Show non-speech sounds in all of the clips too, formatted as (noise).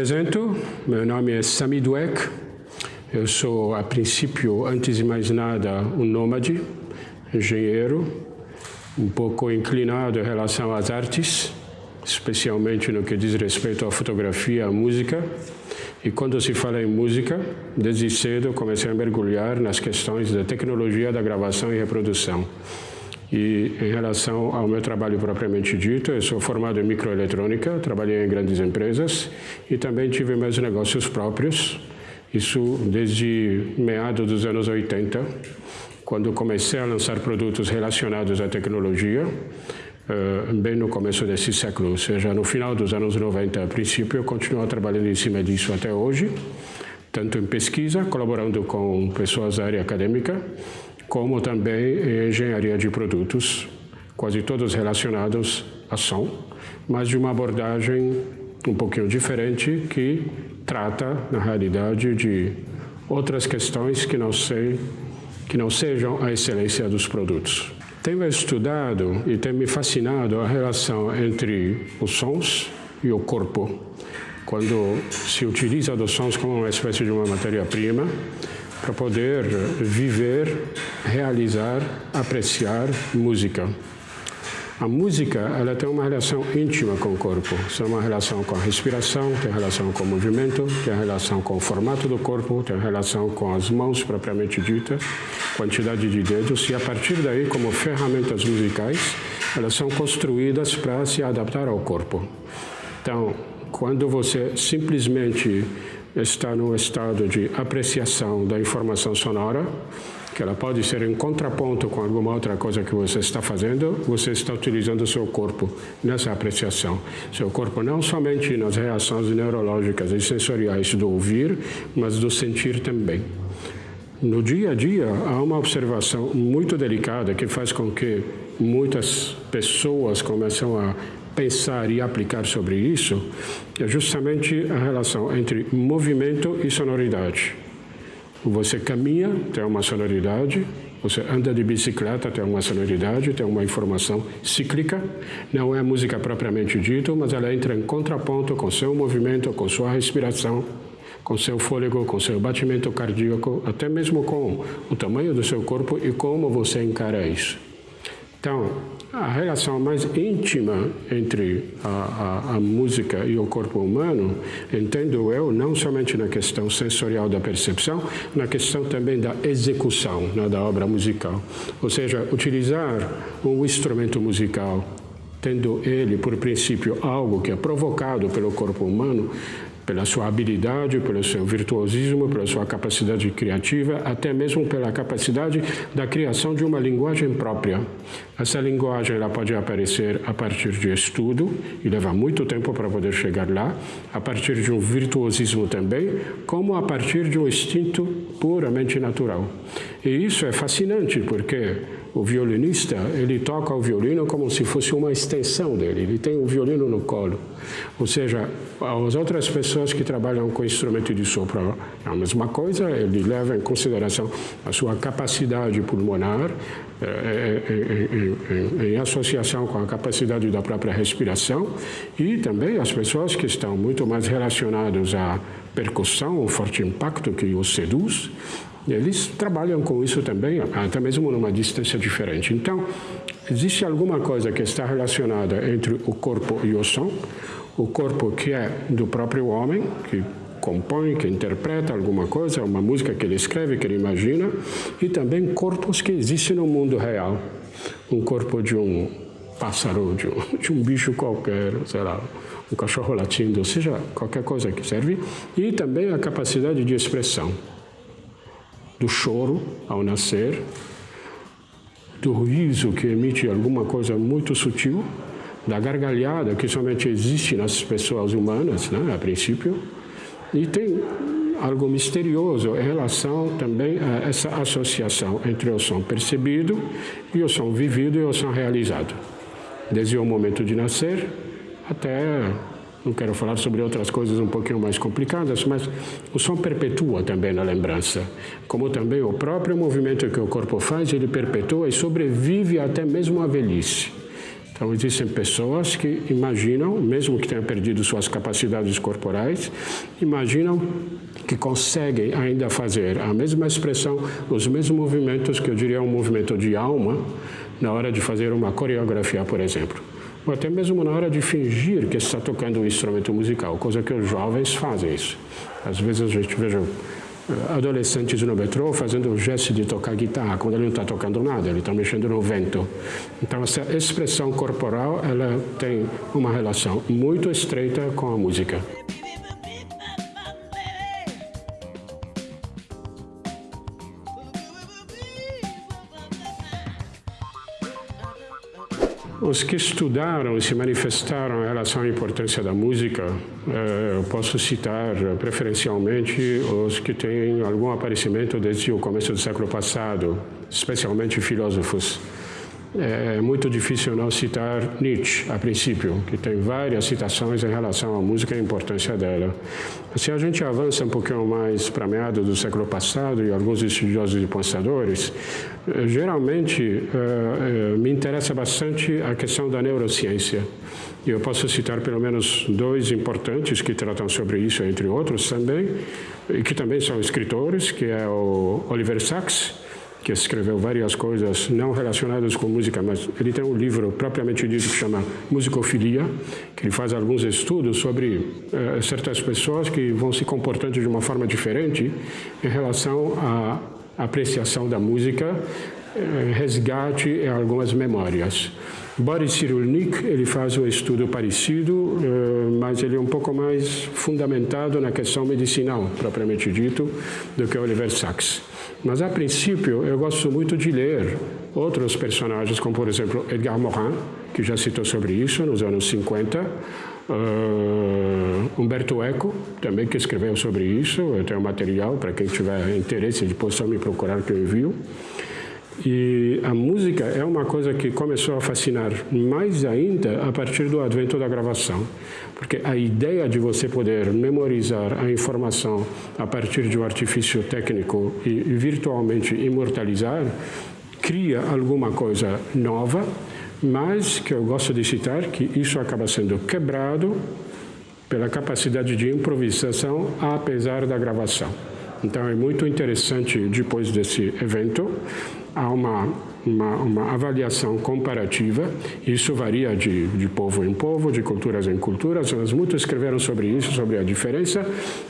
Apresento, meu nome é Sami Dweck, eu sou, a princípio, antes de mais nada, um nômade, engenheiro, um pouco inclinado em relação às artes, especialmente no que diz respeito à fotografia, à música. E quando se fala em música, desde cedo comecei a mergulhar nas questões da tecnologia da gravação e reprodução. E em relação ao meu trabalho propriamente dito, eu sou formado em microeletrônica, trabalhei em grandes empresas e também tive meus negócios próprios, isso desde meados dos anos 80, quando comecei a lançar produtos relacionados à tecnologia, uh, bem no começo desse século, ou seja, no final dos anos 90, a princípio, eu continuo trabalhando em cima disso até hoje, tanto em pesquisa, colaborando com pessoas da área acadêmica, como também engenharia de produtos, quase todos relacionados a som, mas de uma abordagem um pouquinho diferente que trata, na realidade, de outras questões que não, sei, que não sejam a excelência dos produtos. Tenho estudado e tem me fascinado a relação entre os sons e o corpo. Quando se utiliza dos sons como uma espécie de uma matéria-prima, para poder viver, realizar, apreciar música. A música ela tem uma relação íntima com o corpo, tem uma relação com a respiração, tem relação com o movimento, tem relação com o formato do corpo, tem relação com as mãos propriamente ditas, quantidade de dedos e a partir daí, como ferramentas musicais, elas são construídas para se adaptar ao corpo. Então, quando você simplesmente está no estado de apreciação da informação sonora, que ela pode ser em contraponto com alguma outra coisa que você está fazendo, você está utilizando o seu corpo nessa apreciação. Seu corpo não somente nas reações neurológicas e sensoriais do ouvir, mas do sentir também. No dia a dia, há uma observação muito delicada que faz com que muitas pessoas começam a pensar e aplicar sobre isso é justamente a relação entre movimento e sonoridade. Você caminha, tem uma sonoridade, você anda de bicicleta, tem uma sonoridade, tem uma informação cíclica. Não é música propriamente dita, mas ela entra em contraponto com seu movimento, com sua respiração, com seu fôlego, com seu batimento cardíaco, até mesmo com o tamanho do seu corpo e como você encara isso. Então, a relação mais íntima entre a, a, a, música e o corpo humano, entendo eu, não somente na questão sensorial da percepção, na questão também da execução né, da obra musical. Ou seja, utilizar um instrumento musical, tendo ele, por princípio, algo que é provocado pelo corpo humano, pela sua habilidade, pelo seu virtuosismo, pela sua capacidade criativa, até mesmo pela capacidade da criação de uma linguagem própria. Essa linguagem ela pode aparecer a partir de estudo, e leva muito tempo para poder chegar lá, a partir de um virtuosismo também, como a partir de um instinto puramente natural. E isso é fascinante, porque o violinista, ele toca o violino como se fosse uma extensão dele, ele tem o violino no colo. Ou seja, as outras pessoas que trabalham com instrumento de sopro é a mesma coisa, ele leva em consideração a sua capacidade pulmonar, é, é, é, em associação com a capacidade da própria respiração e também as pessoas que estão muito mais relacionadas à percussão, o forte impacto que os seduz, eles trabalham com isso também, até mesmo numa distância diferente. Então, existe alguma coisa que está relacionada entre o corpo e o som, o corpo que é do próprio homem, que compõe, que interpreta alguma coisa, uma música que ele escreve, que ele imagina, e também corpos que existem no mundo real. Um corpo de um pássaro, de um, (laughs) de um bicho qualquer, sei lá, um cachorro latindo, seja qualquer coisa que serve, e também a capacidade de expressão do choro ao nascer, do riso que emite alguma coisa muito sutil, da gargalhada que somente existe nas pessoas humanas, né, a princípio, e tem algo misterioso em relação também a essa associação entre o som percebido e o som vivido e o som realizado, desde o momento de nascer até não quero falar sobre outras coisas um pouquinho mais complicadas, mas o som perpetua também na lembrança. Como também o próprio movimento que o corpo faz, ele perpetua e sobrevive até mesmo a velhice. Então, existem pessoas que imaginam, mesmo que tenham perdido suas capacidades corporais, imaginam que conseguem ainda fazer a mesma expressão, os mesmos movimentos que eu diria um movimento de alma na hora de fazer uma coreografia, por exemplo. Ou até mesmo na hora de fingir que está tocando um instrumento musical, coisa que os jovens fazem isso. Às vezes a gente veja eh, adolescentes no metrô fazendo o gesto de tocar guitarra, quando ele não está tocando nada, ele está mexendo no vento. Então, essa expressão corporal, ela tem uma relação muito estreita com a música. Os que estudaram e se manifestaram em relação à importância da música, eh, eu posso citar preferencialmente os que têm algum aparecimento desde o começo do século passado, especialmente filósofos é muito difícil não citar Nietzsche, a princípio, que tem várias citações em relação à música e a importância dela. Se a gente avança um pouquinho mais para meados do século passado e alguns estudiosos e pensadores, eh, geralmente uh, uh, me interessa bastante a questão da neurociência. E eu posso citar pelo menos dois importantes que tratam sobre isso, entre outros também, e que também são escritores, que é o Oliver Sacks, que escreveu várias coisas não relacionadas com música, mas ele tem um livro propriamente dito que chama Musicofilia, que ele faz alguns estudos sobre eh, certas pessoas que vão se comportando de uma forma diferente em relação à apreciação da música, eh, resgate em algumas memórias. Boris Cyrulnik, ele faz um estudo parecido, eh, mas ele é um pouco mais fundamentado na questão medicinal, propriamente dito, do que Oliver Sacks. Mas, a princípio, eu gosto muito de ler outros personagens, como, por exemplo, Edgar Morin, que já citou sobre isso nos anos 50, uh, eh, Humberto Eco, também que escreveu sobre isso, eu tenho material para quem tiver interesse, depois só me procurar que eu envio. E a música é uma coisa que começou a fascinar mais ainda a partir do advento da gravação. Porque a ideia de você poder memorizar a informação a partir de um artifício técnico e virtualmente imortalizar cria alguma coisa nova, mas que eu gosto de citar que isso acaba sendo quebrado pela capacidade de improvisação apesar da gravação. Então é muito interessante depois desse evento há uma uma, avaliação comparativa. Isso varia de, de povo em povo, de culturas em culturas, mas muitos escreveram sobre isso, sobre a diferença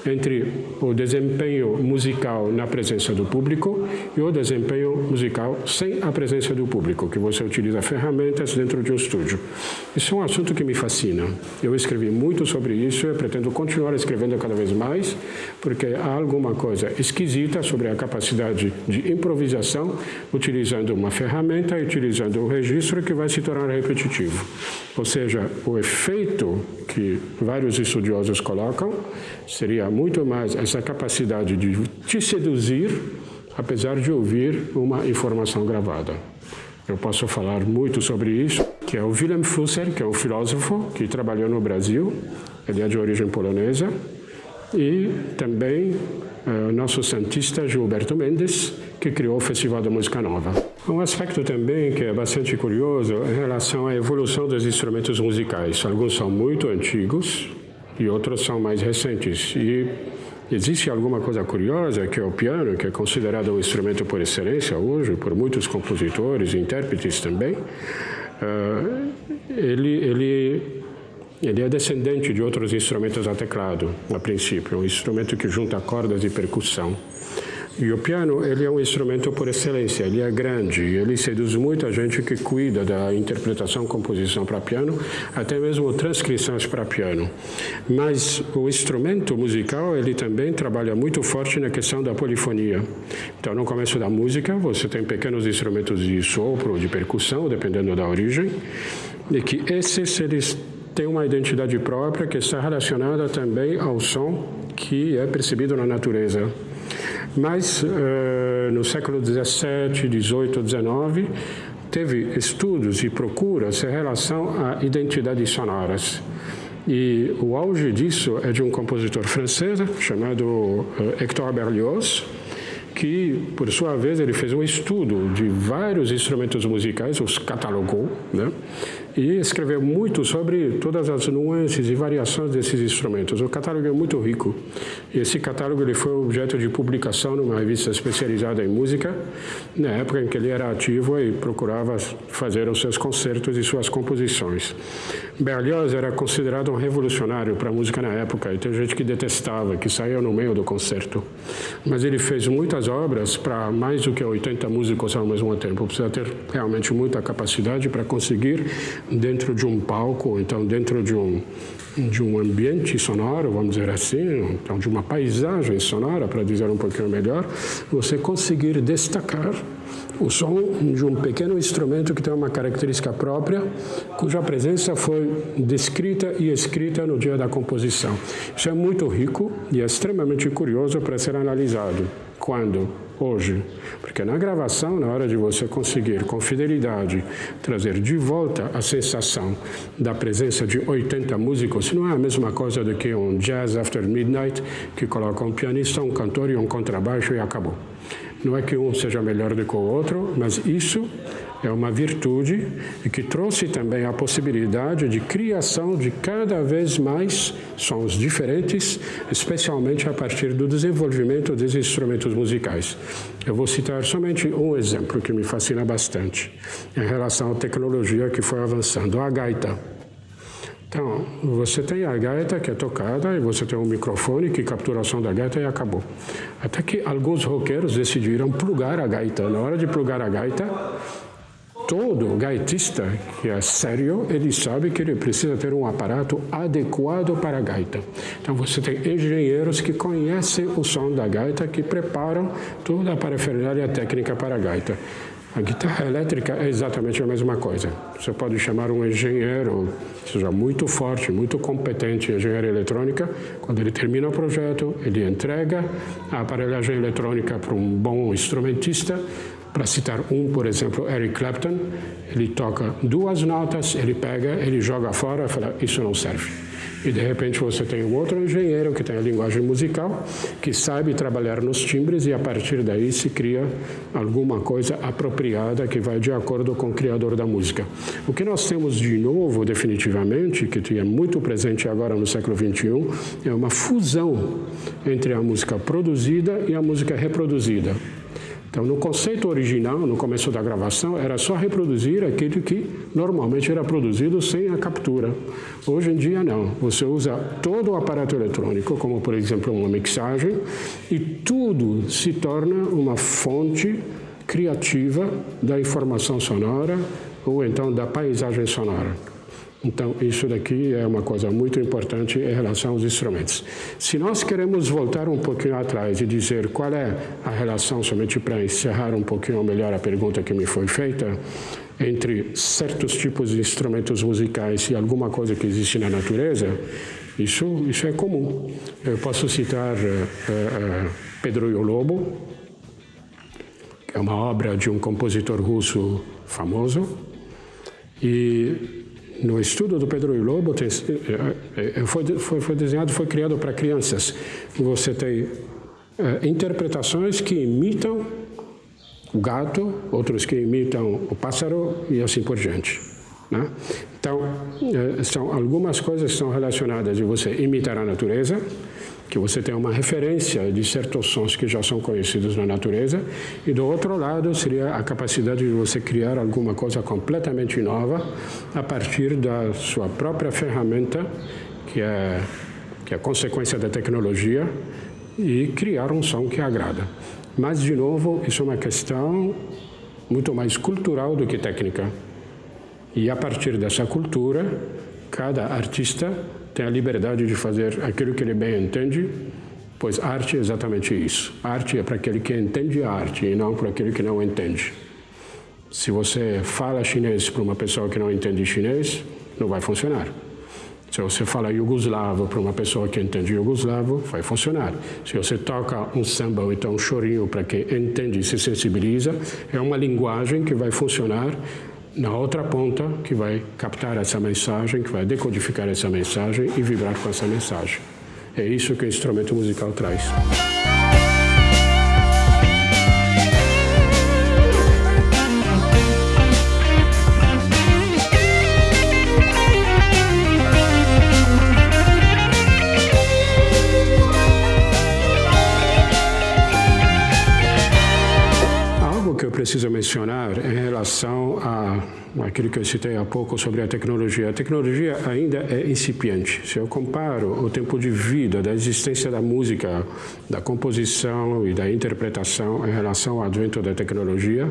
entre o desempenho musical na presença do público e o desempenho musical sem a presença do público, que você utiliza ferramentas dentro de um estúdio. Isso é um assunto que me fascina. Eu escrevi muito sobre isso e pretendo continuar escrevendo cada vez mais, porque há alguma coisa esquisita sobre a capacidade de improvisação utilizando uma ferramenta utilizando o registro que vai se tornar repetitivo. Ou seja, o efeito que vários estudiosos colocam seria muito mais essa capacidade de te seduzir, apesar de ouvir uma informação gravada. Eu posso falar muito sobre isso, que é o Willem Flusser, que é um filósofo que trabalhou no Brasil, ele é de origem polonesa, e também uh, o nosso santista Gilberto Mendes, que criou o Festival da Música Nova. Um aspecto também que é bastante curioso em relação à evolução dos instrumentos musicais. Alguns são muito antigos e outros são mais recentes. E existe alguma coisa curiosa que é o piano, que é considerado um instrumento por excelência hoje por muitos compositores e intérpretes também. Uh, ele, ele ele é descendente de outros instrumentos a teclado, a princípio, um instrumento que junta cordas e percussão. E o piano, ele é um instrumento por excelência, ele é grande, ele seduz muita gente que cuida da interpretação, composição para piano, até mesmo transcrições para piano. Mas o instrumento musical, ele também trabalha muito forte na questão da polifonia. Então, no começo da música, você tem pequenos instrumentos de sopro, de percussão, dependendo da origem, e que esses, eles tem uma identidade própria que está relacionada também ao som que é percebido na natureza. Mas uh, no século 17, 18, 19 teve estudos e procuras em relação a identidades sonoras. E o auge disso é de um compositor francês chamado uh, Hector Berlioz, que, por sua vez, ele fez um estudo de vários instrumentos musicais, os catalogou, né? E escreveu muito sobre todas as nuances e variações desses instrumentos. O catálogo é muito rico. Esse catálogo ele foi objeto de publicação numa revista especializada em música, na época em que ele era ativo e procurava fazer os seus concertos e suas composições. Berlioz era considerado um revolucionário para a música na época, e tem gente que detestava, que saía no meio do concerto. Mas ele fez muitas obras para mais do que 80 músicos ao mesmo tempo. Precisa ter realmente muita capacidade para conseguir, dentro de um palco, então dentro de um, de um ambiente sonoro, vamos dizer assim, então de uma paisagem sonora, para dizer um pouquinho melhor, você conseguir destacar o som de um pequeno instrumento que tem uma característica própria, cuja presença foi descrita e escrita no dia da composição. Isso é muito rico e é extremamente curioso para ser analisado. Quando? Hoje. Porque na gravação, na hora de você conseguir, com fidelidade, trazer de volta a sensação da presença de 80 músicos, não é a mesma coisa do que um jazz after midnight, que coloca um pianista, um cantor e um contrabaixo e acabou. Não é que um seja melhor do que o outro, mas isso é uma virtude e que trouxe também a possibilidade de criação de cada vez mais sons diferentes, especialmente a partir do desenvolvimento dos instrumentos musicais. Eu vou citar somente um exemplo que me fascina bastante, em relação à tecnologia que foi avançando, a gaita. Então, você tem a gaita que é tocada e você tem um microfone que captura o som da gaita e acabou. Até que alguns roqueiros decidiram plugar a gaita. Na hora de plugar a gaita, todo gaitista que é sério, ele sabe que ele precisa ter um aparato adequado para a gaita. Então você tem engenheiros que conhecem o som da gaita, que preparam toda a parafernália técnica para a gaita. A guitarra elétrica é exatamente a mesma coisa. Você pode chamar um engenheiro, seja muito forte, muito competente em engenharia eletrônica, quando ele termina o projeto, ele entrega a aparelhagem eletrônica para um bom instrumentista, para citar um, por exemplo, Eric Clapton, ele toca duas notas, ele pega, ele joga fora e fala, isso não serve. E de repente você tem outro engenheiro que tem a linguagem musical, que sabe trabalhar nos timbres e a partir daí se cria alguma coisa apropriada que vai de acordo com o criador da música. O que nós temos de novo, definitivamente, que é muito presente agora no século XXI, é uma fusão entre a música produzida e a música reproduzida. Então, no conceito original, no começo da gravação, era só reproduzir aquilo que normalmente era produzido sem a captura. Hoje em dia, não. Você usa todo o aparato eletrônico, como, por exemplo, uma mixagem, e tudo se torna uma fonte criativa da informação sonora ou então da paisagem sonora. Então, isso daqui é uma coisa muito importante em relação aos instrumentos. Se nós queremos voltar um pouquinho atrás e dizer qual é a relação, somente para encerrar um pouquinho melhor a pergunta que me foi feita, entre certos tipos de instrumentos musicais e alguma coisa que existe na natureza, isso, isso é comum. Eu posso citar uh, uh, Pedro e o Lobo, que é uma obra de um compositor russo famoso, e no estudo do Pedro e Lobo, é, é, foi, foi, foi desenhado, foi criado para crianças. Você tem é, interpretações que imitam o gato, outros que imitam o pássaro e assim por diante. Né? Então, são algumas coisas que são relacionadas de você imitar a natureza, que você tem uma referência de certos sons que já são conhecidos na natureza, e do outro lado seria a capacidade de você criar alguma coisa completamente nova a partir da sua própria ferramenta, que é, que é consequência da tecnologia, e criar um som que agrada. Mas, de novo, isso é uma questão muito mais cultural do que técnica. E a partir dessa cultura, cada artista tem a liberdade de fazer aquilo que ele bem entende, pois arte é exatamente isso. Arte é para aquele que entende a arte e não para aquele que não entende. Se você fala chinês para uma pessoa que não entende chinês, não vai funcionar. Se você fala iugoslavo para uma pessoa que entende iugoslavo, vai funcionar. Se você toca um samba ou então um chorinho para quem entende e se sensibiliza, é uma linguagem que vai funcionar na outra ponta que vai captar essa mensagem, que vai decodificar essa mensagem e vibrar com essa mensagem. É isso que o instrumento musical traz. Preciso mencionar em relação a aquilo que eu citei há pouco sobre a tecnologia. A tecnologia ainda é incipiente. Se eu comparo o tempo de vida da existência da música, da composição e da interpretação em relação ao advento da tecnologia,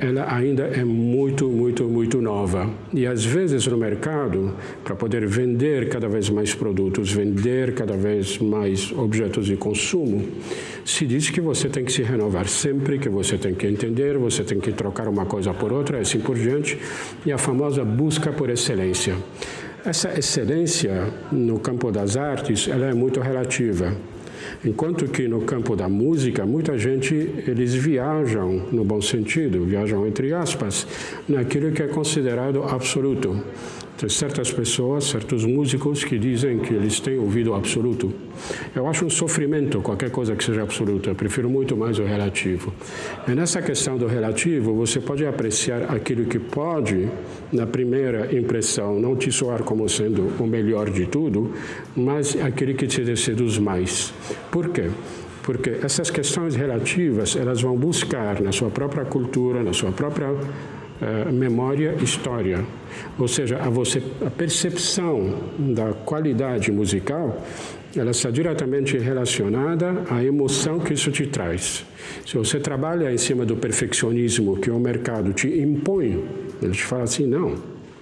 ela ainda é muito, muito, muito nova. E às vezes no mercado, para poder vender cada vez mais produtos, vender cada vez mais objetos de consumo, se diz que você tem que se renovar sempre, que você tem que entender, você tem que trocar uma coisa por outra, assim por diante, e a famosa busca por excelência. Essa excelência no campo das artes, ela é muito relativa. Enquanto que no campo da música, muita gente, eles viajam, no bom sentido, viajam entre aspas, naquilo que é considerado absoluto. Tem certas pessoas, certos músicos que dizem que eles têm ouvido absoluto. Eu acho um sofrimento qualquer coisa que seja absoluta. Eu prefiro muito mais o relativo. E nessa questão do relativo, você pode apreciar aquilo que pode, na primeira impressão, não te soar como sendo o melhor de tudo, mas aquele que te seduz mais. Por quê? porque essas questões relativas elas vão buscar na sua própria cultura, na sua própria uh, memória, história. Ou seja, a, você, a percepção da qualidade musical ela está diretamente relacionada à emoção que isso te traz. Se você trabalha em cima do perfeccionismo que o mercado te impõe, ele te fala assim, não,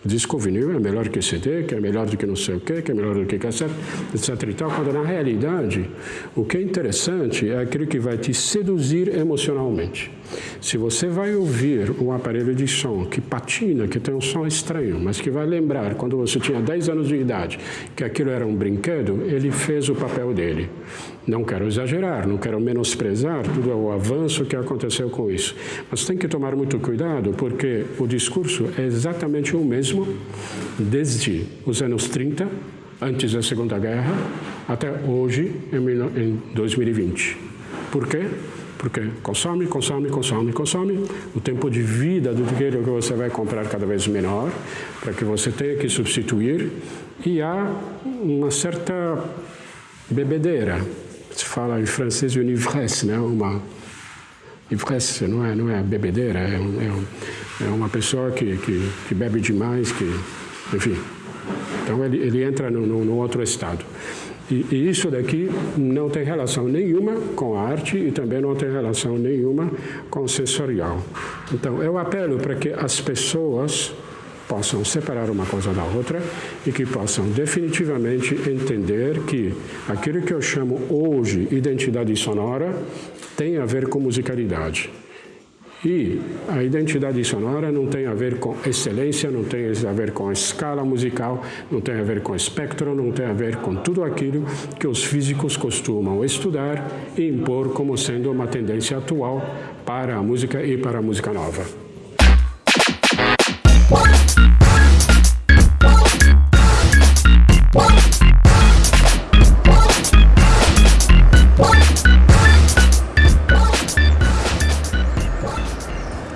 disco vinil é melhor que CD, que é melhor do que não sei o quê, que é melhor do que cassete, etc. E tal, quando na realidade o que é interessante é aquilo que vai te seduzir emocionalmente. Se você vai ouvir um aparelho de som que patina, que tem um som estranho, mas que vai lembrar quando você tinha 10 anos de idade que aquilo era um brinquedo, ele fez o papel dele. Não quero exagerar, não quero menosprezar todo o avanço que aconteceu com isso. Mas tem que tomar muito cuidado, porque o discurso é exatamente o mesmo desde os anos 30, antes da Segunda Guerra, até hoje, em 2020. Por quê? Porque consome, consome, consome, consome. O tempo de vida do dinheiro que você vai comprar cada vez menor, para que você tenha que substituir. E há uma certa bebedeira. Se fala em francês une ivresse, né? Uma ivresse não é, não é bebedeira, é, é, é uma pessoa que, que, que, bebe demais, que, enfim. Então ele, ele entra no outro estado. E, e, isso daqui não tem relação nenhuma com a arte e também não tem relação nenhuma com o sensorial. Então, eu apelo para que as pessoas possam separar uma coisa da outra e que possam definitivamente entender que aquilo que eu chamo hoje identidade sonora tem a ver com musicalidade. E a identidade sonora não tem a ver com excelência, não tem a ver com escala musical, não tem a ver com espectro, não tem a ver com tudo aquilo que os físicos costumam estudar e impor como sendo uma tendência atual para a música e para a música nova.